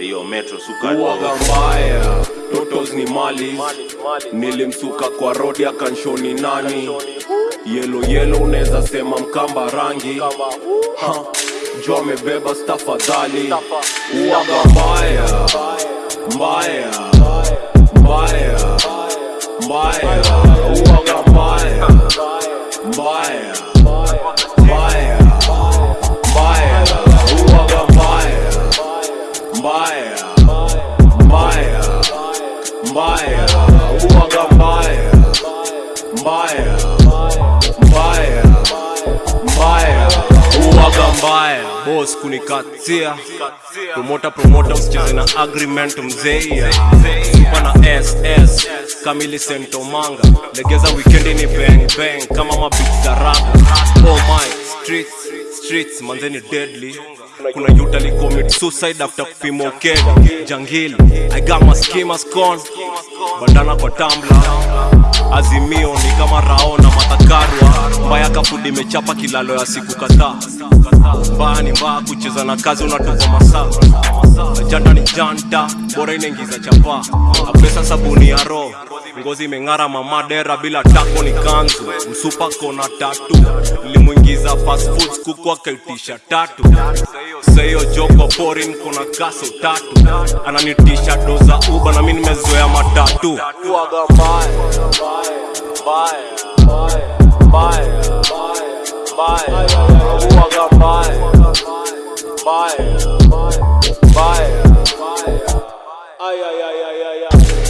Hiyo metro sukari uwaga mbaya. Totos ni mali. Nilimsuka kwa rodi akanshoni nani? Yelo yelo unaweza sema mkamba rangi. Ha, jo amebeba stafadhali uwaga mbaya. Mbaya. Mbaya. Mbaya. Uwaga mbaya. Mbaya mbaya mbaya mbaya uwaga mbaya mbaya mbaya mbaya uwaga mbaya bos kunikatia. Promota promota usicheze na agreement mzeia supa na ss kamili sentomanga. Legeza wikendi ni bang kama mabit za oh my streets streets manzeni deadly. Kuna yuta li commit suicide after kupima ukeda jangili i got my schemas con bandana kwa tambla azimio ni kama rao na matakarwa. Mbaya kafudi imechapa kilalo ya siku kadhaa. Mbaya ni mbaya kucheza na kazi unatupa masaa. Janta ni janta bora inaingiza chapa. Apesa sabuni ya roho ngozi imeng'ara mamadera bila tako ni kanzu msupa kona tatu limuingiza fast kuku akaitisha tatu. Sahiyo joko porin kuna kaso tatu. Ananitisha doza uba na mi nimezoea matatu. Bye, bye, mbaya, yeah, yeah, yeah, yeah.